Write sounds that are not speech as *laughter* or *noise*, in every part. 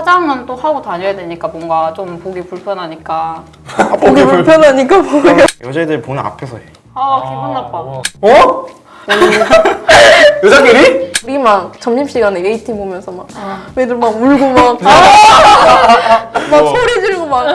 화장은 또 하고 다녀야 되니까 뭔가 좀 보기 불편하니까 보기 불편하니까 *laughs* 뭐예요? 여자애들 보는 앞에서 해. 아 기분 나빠 어? *laughs* 여자끼리? 우리 막 점심시간에 A팀 보면서 막 아. 애들 막 울고 막, 막 소리 지르고 막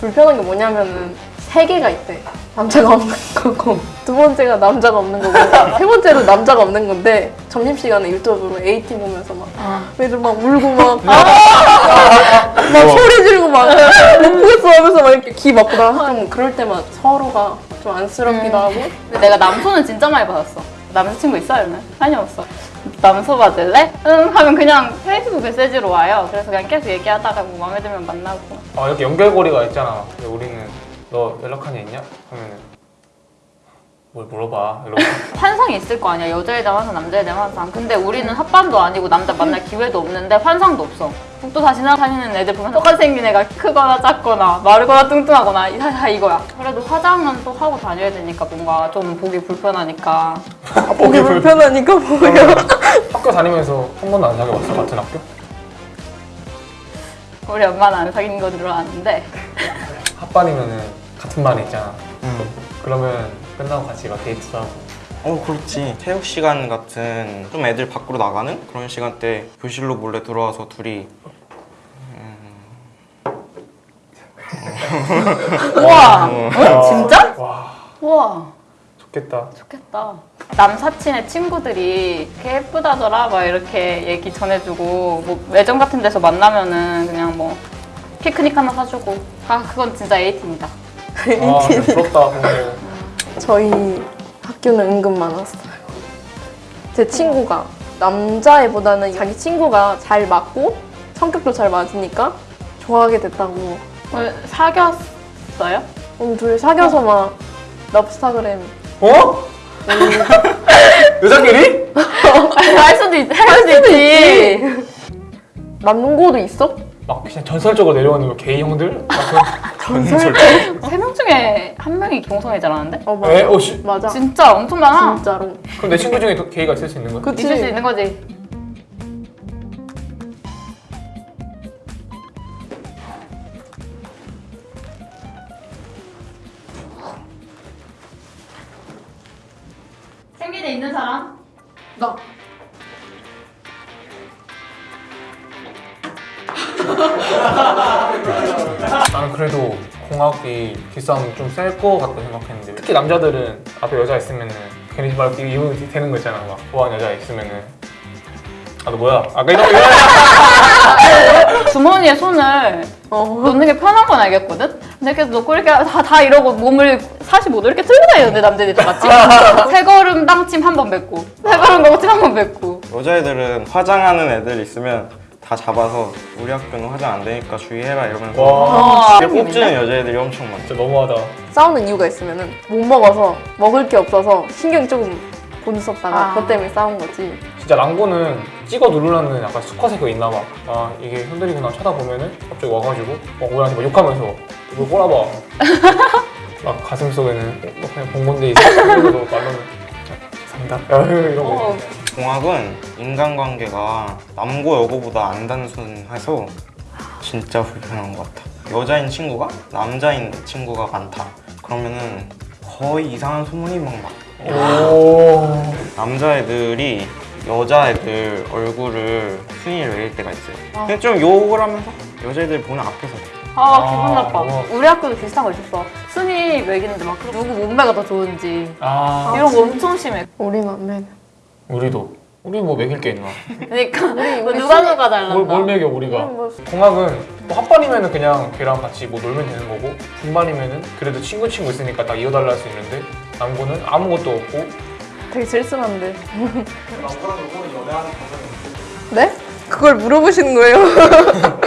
불편한 게 뭐냐면은 세 개가 있대. 남자가 없는 거고 두 번째가 남자가 없는 거고 세 번째로 남자가 없는 건데 점심시간에 유튜브로 A팀 보면서 막 애들 막 울고 막, 막 소리 지르고 막 못 보겠어 하면서 막 이렇게 귀 막고 나좀 그럴 때만 서로가 좀 안쓰럽기도 하고. 근데 내가 남소는 진짜 많이 받았어 남자친구 있어 요는? 아니 없어. 남소 받을래? 응 하면 그냥 페이스북 메시지로 와요. 그래서 그냥 계속 얘기하다가 뭐 마음에 들면 만나고. 아 이렇게 연결고리가 있잖아. 근데 우리는 너 연락한 애 있냐? 하면은 뭘 물어봐 이러고. *laughs* 환상이 있을 거 아니야. 여자애들 환상 남자애들 환상 근데 우리는 합반도 아니고 남자 만날 기회도 없는데 환상도 없어. 북도 다 지나다니는 애들 보면 똑같이 생긴 애가 크거나 작거나 마르거나 뚱뚱하거나 다, 다 이거야. 그래도 화장은 또 하고 다녀야 되니까 뭔가 좀 보기 불편하니까 *laughs* 보기 불편하니까 뭐예요? 학교 다니면서 한 번도 안 사귀어봤어 같은 학교? 우리 엄마는 안 사귄 거 들어왔는데 *laughs* 합반이면은 같은 반에 있잖아 응. 그러면 끝나고 같이 막 데이트도 하고 어 그렇지. 체육 시간 같은 좀 애들 밖으로 나가는 그런 시간 때 교실로 몰래 들어와서 둘이 우와 어, 어? 진짜? 와 우와 좋겠다 좋겠다 남사친의 친구들이 이렇게 예쁘다더라 막 이렇게 얘기 전해주고 뭐 매점 같은 데서 만나면은 그냥 뭐 피크닉 하나 사주고 아 그건 진짜 에이틴이다 아 근데 부럽다 근데 *laughs* 저희 학교는 은근 많았어요. 제 친구가 남자애보다는 자기 친구가 잘 맞고 성격도 잘 맞으니까 좋아하게 됐다고. 오늘 사귀었어요? 오늘 둘이 사귀어서 막 럽스타그램 어? *laughs* 여자끼리? *laughs* 할 수도 있, 할 수도 있지 남고도 있어? 막 그냥 전설적으로 내려오는 거 게이 형들? 막 *laughs* 전설? 세명 중에 한 명이 동성애자 라는데? 어 그... 에? 맞아. 어, 씨. 맞아. 진짜 엄청 많아 진짜로. 그럼 내 친구 중에 도- 게이가 있을 수 있는 거야? 그치? 있을 수 있는 거지 생기대 있는 사람? 나. 나는 그래도 공학이 기싸움 좀셀거 같다 생각했는데 특히 남자들은 앞에 여자 있으면은 괜히 막 이분 되는 거 있잖아 막 좋아하는 여자 있으면은 아 너 뭐야? 아까 이런 거 *laughs* 주머니에 손을 어. 넣는 게 편한 건 알겠거든? 근데 계속 넣고 이렇게 다, 다 이러고 몸을 45도 이렇게 들고 다니는데 남들이 다 같이 *laughs* 세 걸음 땅침 한 번 뱉고 세 걸음 거침 한 번 뱉고 여자애들은 화장하는 애들 있으면 다 잡아서 우리 학교는 화장 안 되니까 주의해라 이러면서 와 이렇게 꼽주는 여자애들이 엄청 많아. 진짜 너무하다 싸우는 이유가 있으면은 못 먹어서 먹을 게 없어서 신경 조금 못 썼다가 아. 그것 때문에 싸운 거지. 진짜 랑고는 찍어 누르려는 약간 수컷의 그 있나 봐 아 이게 형들이구나 쳐다보면은 갑자기 와가지고 막 우리한테 막 욕하면서 이거 꼬라봐. *laughs* 막 가슴 속에는 뭐 그냥 본 건데 이제 말로는. 감사합니다. *laughs* 이러고. 어, 공학은 인간관계가 남고 여고보다 안 단순해서 진짜 불편한 것 같아. 여자인 친구가 남자인 친구가 많다. 그러면은 거의 이상한 소문이 막 나. 오. 남자애들이 여자애들 얼굴을 순위를 매길 때가 있어요. 근데 좀 욕을 하면서 여자애들 보는 앞에서. 아 아, 기분 나빠. 어머. 우리 학교도 비슷한 거 있었어. 순위 매기는데 막 누구 몸매가 더 좋은지. 아. 이런 거 엄청 심해. 우리는 안 매는. 우리도. 우리 뭐 먹일 게 있나? 그러니까 뭐 우리 누가 순위- 누가 달란다. 뭘, 뭘 먹여 우리가? 뭐 공학은 뭐 합반이면은 그냥 걔랑 같이 뭐 놀면 되는 거고 분반이면 은 그래도 친구 친구 있으니까 딱 이어달라 할 수 있는데 남고는 아무것도 없고 되게 쓸쓸한데. 네? 그걸 물어보시는 거예요? *laughs*